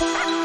Ha ha!